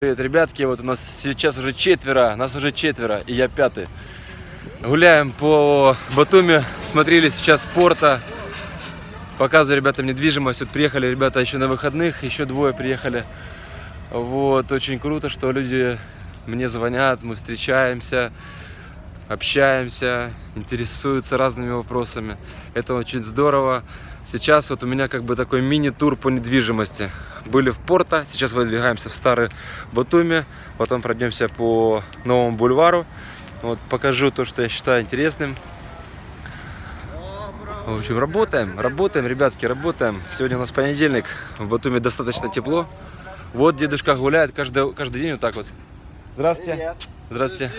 Привет, ребятки, вот у нас сейчас уже четверо, нас уже четверо, и я пятый. Гуляем по Батуми, смотрели сейчас порта, показываю ребятам недвижимость. Вот приехали ребята еще на выходных, еще двое приехали. Вот, очень круто, что люди мне звонят, мы встречаемся, общаемся, интересуются разными вопросами. Это очень здорово. Сейчас вот у меня как бы такой мини-тур по недвижимости. Были в Порто, сейчас выдвигаемся в старый Батуми, потом пройдемся по новому бульвару. Вот покажу то, что я считаю интересным. В общем, работаем, работаем, ребятки, работаем. Сегодня у нас понедельник, в Батуми достаточно тепло. Вот дедушка гуляет каждый, каждый день вот так вот. Здравствуйте. Привет. Здравствуйте.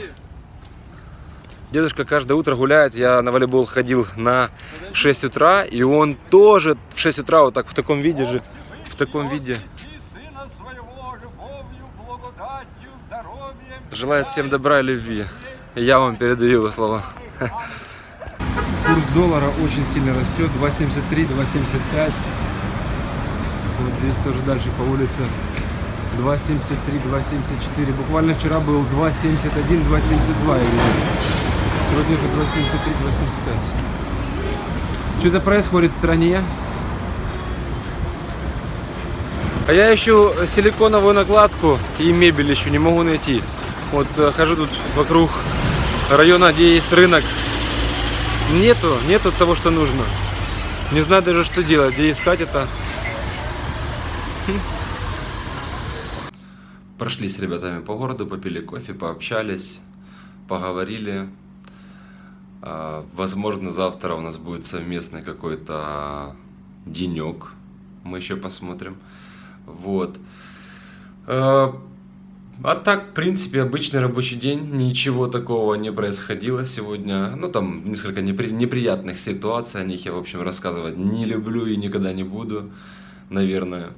Дедушка каждое утро гуляет. Я на волейбол ходил на 6 утра, и он тоже в 6 утра вот так в таком виде же, таком виде. И сына своего любовью, благодатью, здоровьем. Желает всем добра и любви. Я вам передаю его слова. Курс доллара очень сильно растет. 2.73, 2.75. Вот здесь тоже дальше по улице 2.73, 2.74. Буквально вчера был 2.71, 2.72 я видел. Сегодня уже 2.73, 2.75. Что-то происходит в стране. А я ищу силиконовую накладку и мебель еще не могу найти. Вот э, хожу тут вокруг района, где есть рынок. Нету, нету того, что нужно. Не знаю даже, что делать, где искать это. Прошли с ребятами по городу, попили кофе, пообщались, поговорили. А, Возможно, завтра у нас будет совместный какой-то денек. Мы еще посмотрим. Вот. А а так, в принципе, обычный рабочий день, ничего такого не происходило сегодня. Ну, там несколько непри- неприятных ситуаций, о них я, в общем, рассказывать не люблю и никогда не буду, наверное.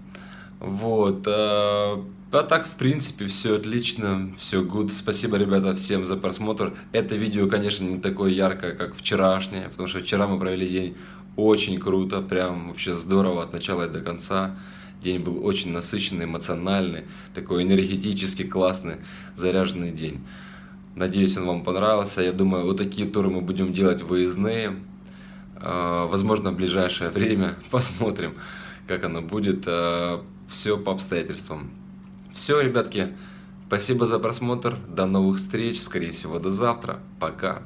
Вот. А а так, в принципе, все отлично, все good. Спасибо, ребята, всем за просмотр. Это видео, конечно, не такое яркое, как вчерашнее, потому что вчера мы провели день очень круто, прям вообще здорово от начала и до конца. День был очень насыщенный, эмоциональный, такой энергетически классный, заряженный день. Надеюсь, он вам понравился. Я думаю, вот такие туры мы будем делать выездные. А, Возможно, в ближайшее время. Посмотрим, как оно будет. Все по обстоятельствам. Все, ребятки, спасибо за просмотр. До новых встреч. Скорее всего, до завтра. Пока.